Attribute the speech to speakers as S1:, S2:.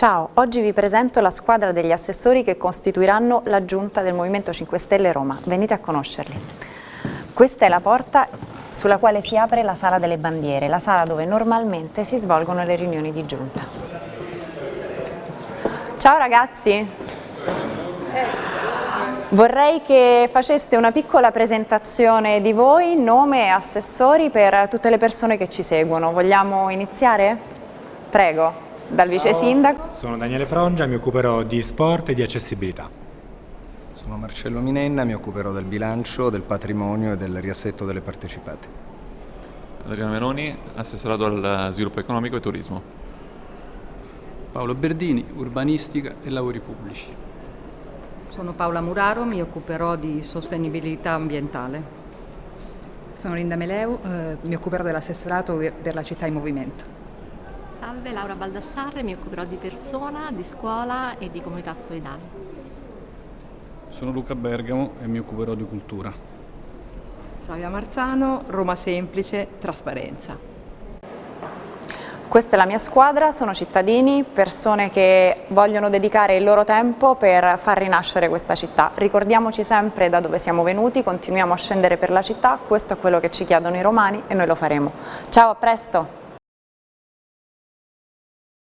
S1: Ciao, oggi vi presento la squadra degli assessori che costituiranno la giunta del Movimento 5 Stelle Roma. Venite a conoscerli. Questa è la porta sulla quale si apre la sala delle bandiere, la sala dove normalmente si svolgono le riunioni di giunta. Ciao ragazzi! Vorrei che faceste una piccola presentazione di voi, nome e assessori per tutte le persone che ci seguono. Vogliamo iniziare? Prego dal vice sindaco.
S2: Sono Daniele Frongia, mi occuperò di sport e di accessibilità.
S3: Sono Marcello Minenna, mi occuperò del bilancio, del patrimonio e del riassetto delle partecipate.
S4: Adriano Menoni, assessorato al sviluppo economico e turismo.
S5: Paolo Berdini, urbanistica e lavori pubblici.
S6: Sono Paola Muraro, mi occuperò di sostenibilità ambientale.
S7: Sono Linda Meleu, eh, mi occuperò dell'assessorato per la città in movimento.
S8: Salve, Laura Baldassarre, mi occuperò di persona, di scuola e di comunità solidale.
S9: Sono Luca Bergamo e mi occuperò di cultura.
S10: Flavia Marzano, Roma Semplice, Trasparenza.
S1: Questa è la mia squadra, sono cittadini, persone che vogliono dedicare il loro tempo per far rinascere questa città. Ricordiamoci sempre da dove siamo venuti, continuiamo a scendere per la città, questo è quello che ci chiedono i romani e noi lo faremo. Ciao, a presto!